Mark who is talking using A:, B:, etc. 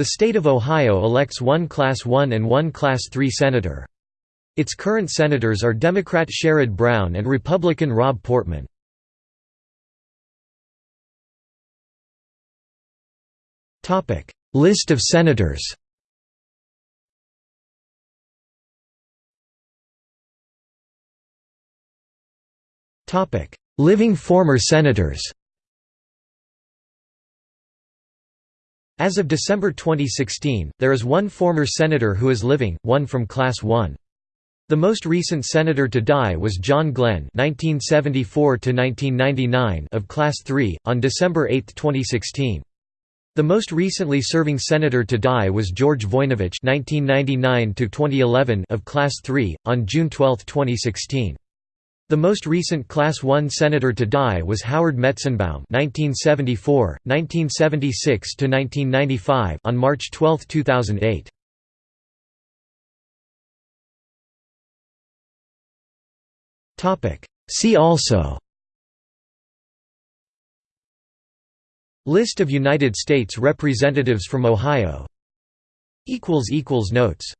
A: The state of Ohio elects one Class 1 and one Class 3 senator. Its current senators are Democrat Sherrod Brown and Republican Rob Portman. List of senators Living former senators As of December 2016, there is one former senator who is living, one from Class 1. The most recent senator to die was John Glenn (1974–1999) of Class 3 on December 8, 2016. The most recently serving senator to die was George Voinovich (1999–2011) of Class 3 on June 12, 2016. The most recent Class 1 senator to die was Howard Metzenbaum (1974, 1976–1995) on March 12, 2008. Topic. See also. List of United States representatives from Ohio. Equals equals notes.